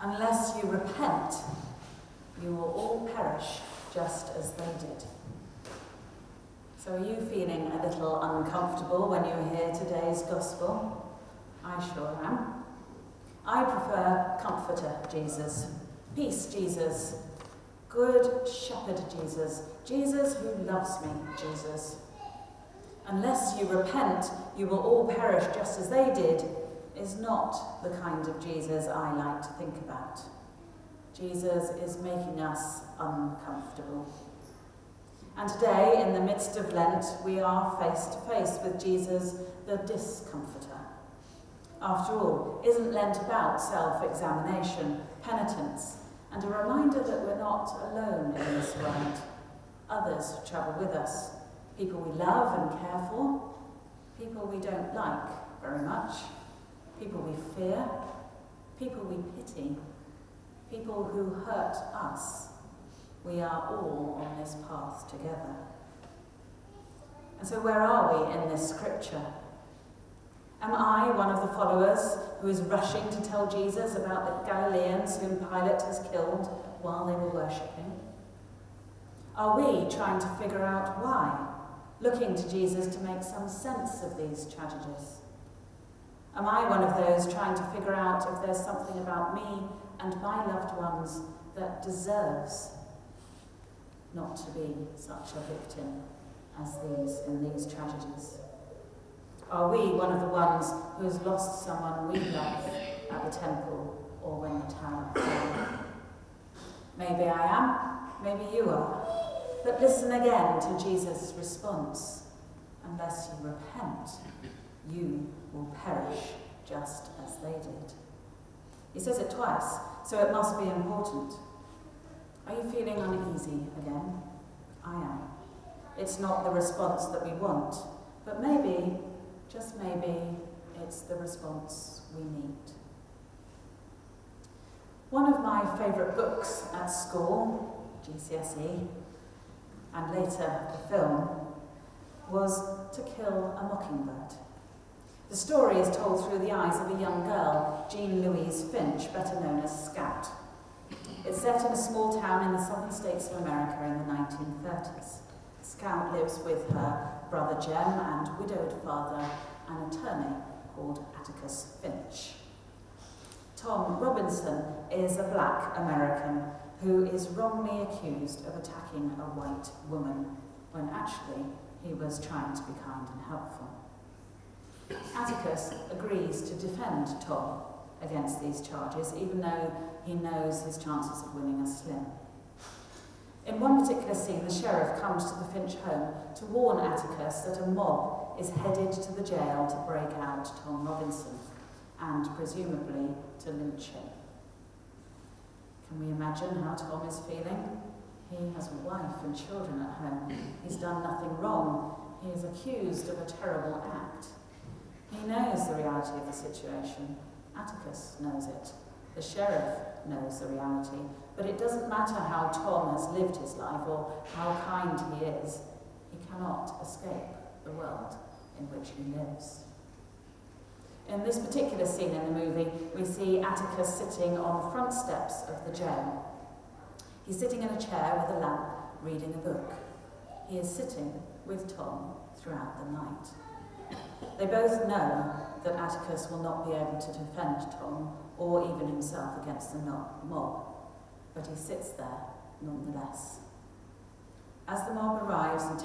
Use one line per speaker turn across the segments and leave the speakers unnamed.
Unless you repent, you will all perish just as they did. So, are you feeling a little uncomfortable when you hear today's gospel? I sure am. I prefer Comforter Jesus, Peace Jesus, Good Shepherd Jesus, Jesus who loves me Jesus. Unless you repent, you will all perish just as they did, is not the kind of Jesus I like to think about. Jesus is making us uncomfortable. And today, in the midst of Lent, we are face to face with Jesus, the discomforter. After all, isn't Lent about self examination, penitence, and a reminder that we're not alone in this world? Others travel with us people we love and care for, people we don't like very much, people we fear, people we pity, people who hurt us. We are all on this path together. And so, where are we in this scripture? Am I one of the followers who is rushing to tell Jesus about the Galileans whom Pilate has killed while they were worshipping? Are we trying to figure out why, looking to Jesus to make some sense of these tragedies? Am I one of those trying to figure out if there's something about me and my loved ones that deserves not to be such a victim as these in these tragedies? Are we one of the ones who has lost someone we love at the temple or when the tower fell? Maybe I am, maybe you are. But listen again to Jesus' response. Unless you repent, you will perish just as they did. He says it twice, so it must be important. Are you feeling uneasy again? I am. It's not the response that we want, but maybe, just maybe, it's the response we need. One of my favourite books at school, GCSE, and later the film, was To Kill a Mockingbird. The story is told through the eyes of a young girl, Jean Louise Finch, better known as Scout. It's set in a small town in the southern states of America in the 1930s. Scout lives with her brother Jem and widowed father, an attorney called Atticus Finch. Tom Robinson is a black American who is wrongly accused of attacking a white woman when actually he was trying to be kind and helpful. Atticus agrees to defend Tom against these charges, even though he knows his chances of winning are slim. In one particular scene, the sheriff comes to the Finch home to warn Atticus that a mob is headed to the jail to break out Tom Robinson and presumably to lynch him. Can we imagine how Tom is feeling? He has a wife and children at home. He's done nothing wrong. He is accused of a terrible act. He knows the reality of the situation. Atticus knows it. The sheriff knows the reality. But it doesn't matter how Tom has lived his life or how kind he is, he cannot escape the world in which he lives. In this particular scene in the movie, we see Atticus sitting on the front steps of the jail. He's sitting in a chair with a lamp, reading a book. He is sitting with Tom throughout the night. They both know that Atticus will not be able to defend Tom or even himself against the mob, but he sits there nonetheless. As the mob arrives and,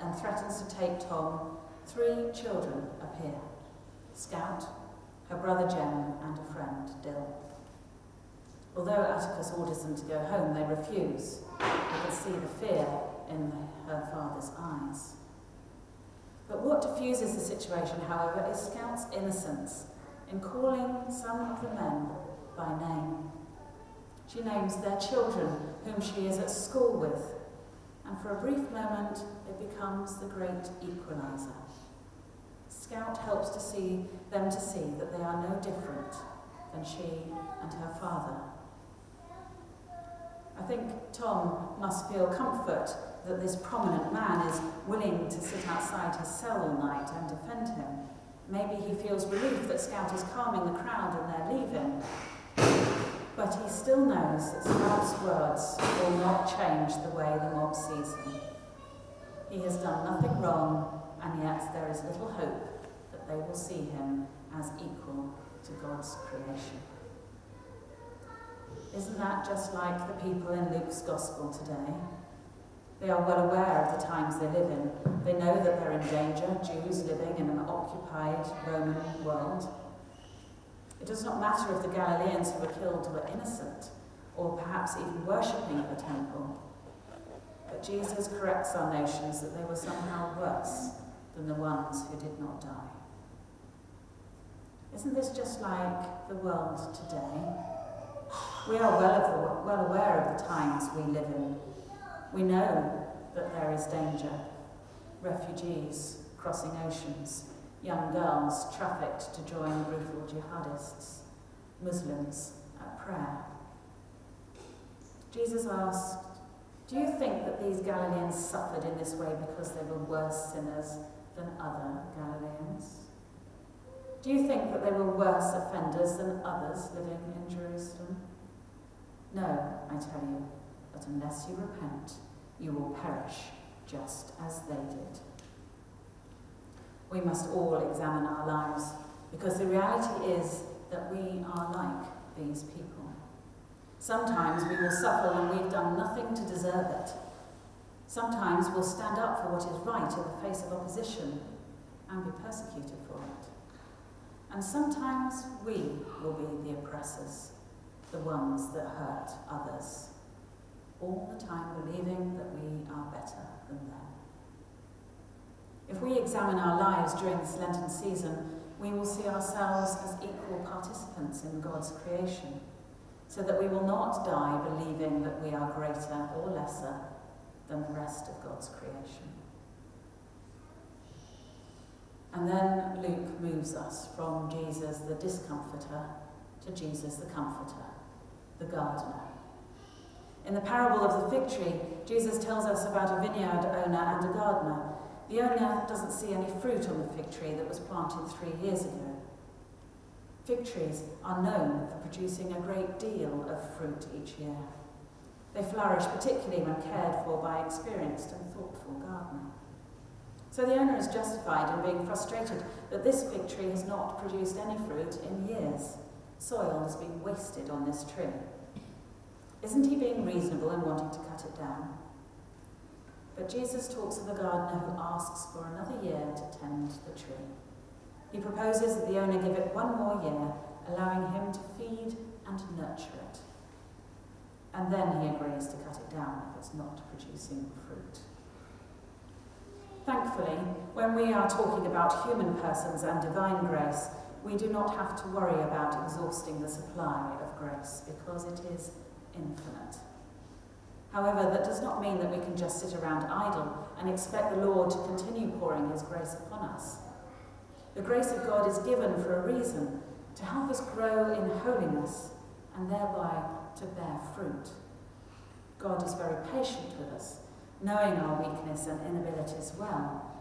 and threatens to take Tom, three children appear Scout, her brother Jem, and a friend, Dill. Although Atticus orders them to go home, they refuse. You can see the fear in her father's eyes. But what diffuses the situation, however, is Scout's innocence in calling some of the men by name. She names their children, whom she is at school with, and for a brief moment it becomes the great equalizer. Scout helps to see them to see that they are no different than she and her father. I think Tom must feel comfort that this prominent man is willing to sit outside his cell all night and defend him. Maybe he feels relief that Scout is calming the crowd and they're leaving. But he still knows that Scout's words will not change the way the mob sees him. He has done nothing wrong, and yet there is little hope that they will see him as equal to God's creation. Isn't that just like the people in Luke's Gospel today? They are well aware of the times they live in. They know that they're in danger, Jews living in an occupied Roman world. It does not matter if the Galileans who were killed were innocent or perhaps even worshipping at the temple. But Jesus corrects our notions that they were somehow worse than the ones who did not die. Isn't this just like the world today? We are well, well aware of the times we live in. We know that there is danger. Refugees crossing oceans, young girls trafficked to join brutal jihadists, Muslims at prayer. Jesus asked, Do you think that these Galileans suffered in this way because they were worse sinners than other Galileans? Do you think that they were worse offenders than others living in Jerusalem? No, I tell you, but unless you repent, you will perish just as they did. We must all examine our lives because the reality is that we are like these people. Sometimes we will suffer when we've done nothing to deserve it. Sometimes we'll stand up for what is right in the face of opposition and be persecuted for it. And sometimes we will be the oppressors the ones that hurt others, all the time believing that we are better than them. If we examine our lives during this Lenten season, we will see ourselves as equal participants in God's creation, so that we will not die believing that we are greater or lesser than the rest of God's creation. And then Luke moves us from Jesus the discomforter to Jesus the comforter the gardener. In the parable of the fig tree, Jesus tells us about a vineyard owner and a gardener. The owner doesn't see any fruit on the fig tree that was planted three years ago. Fig trees are known for producing a great deal of fruit each year. They flourish particularly when cared for by experienced and thoughtful gardener. So the owner is justified in being frustrated that this fig tree has not produced any fruit in years. Soil has been wasted on this tree. Isn't he being reasonable in wanting to cut it down? But Jesus talks of a gardener who asks for another year to tend the tree. He proposes that the owner give it one more year, allowing him to feed and nurture it. And then he agrees to cut it down if it's not producing fruit. Thankfully, when we are talking about human persons and divine grace, we do not have to worry about exhausting the supply of grace because it is infinite. However, that does not mean that we can just sit around idle and expect the Lord to continue pouring his grace upon us. The grace of God is given for a reason, to help us grow in holiness and thereby to bear fruit. God is very patient with us, knowing our weakness and inabilities well.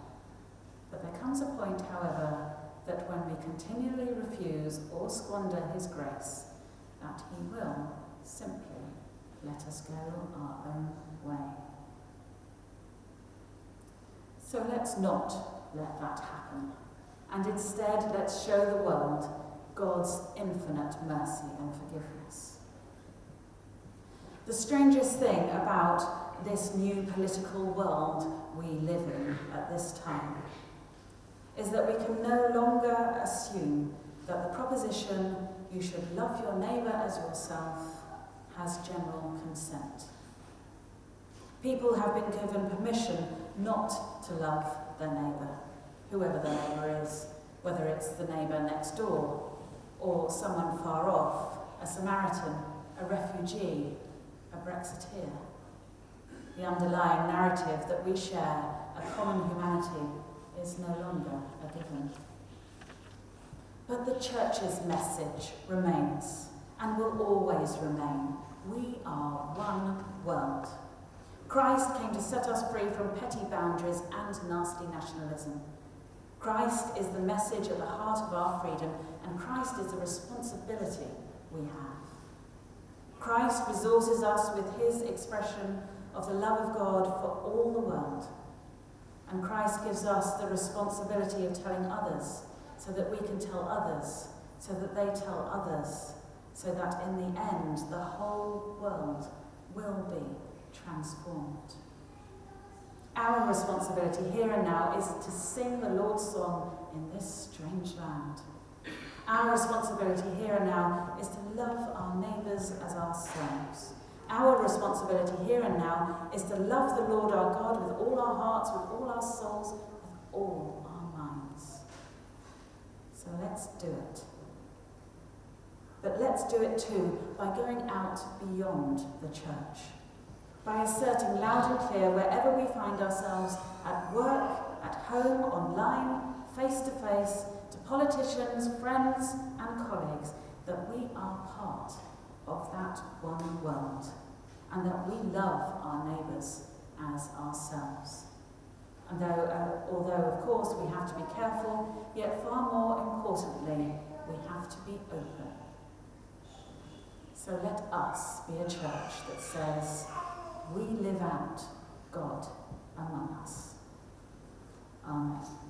But there comes a point, however, that when we continually refuse or squander his grace, that he will simply let us go our own way. So let's not let that happen. And instead, let's show the world God's infinite mercy and forgiveness. The strangest thing about this new political world we live in at this time is that we can no longer assume that the proposition you should love your neighbour as yourself has general consent. People have been given permission not to love their neighbour, whoever their neighbour is, whether it's the neighbour next door or someone far off, a Samaritan, a refugee, a Brexiteer. The underlying narrative that we share a common humanity is no longer a given. But the church's message remains and will always remain. Are one world. Christ came to set us free from petty boundaries and nasty nationalism. Christ is the message at the heart of our freedom, and Christ is the responsibility we have. Christ resources us with his expression of the love of God for all the world. And Christ gives us the responsibility of telling others so that we can tell others, so that they tell others, so that in the end the whole world will be transformed. Our responsibility here and now is to sing the Lord's song in this strange land. Our responsibility here and now is to love our neighbours as ourselves. Our responsibility here and now is to love the Lord our God with all our hearts, with all our souls, with all our minds. So let's do it. But let's do it too by going out beyond the church, by asserting loud and clear wherever we find ourselves at work, at home, online, face to face, to politicians, friends, and colleagues, that we are part of that one world and that we love our neighbours as ourselves. And though, uh, although, of course, we have to be careful, yet far more importantly, we have to be open. So let us be a church that says, we live out God among us. Amen.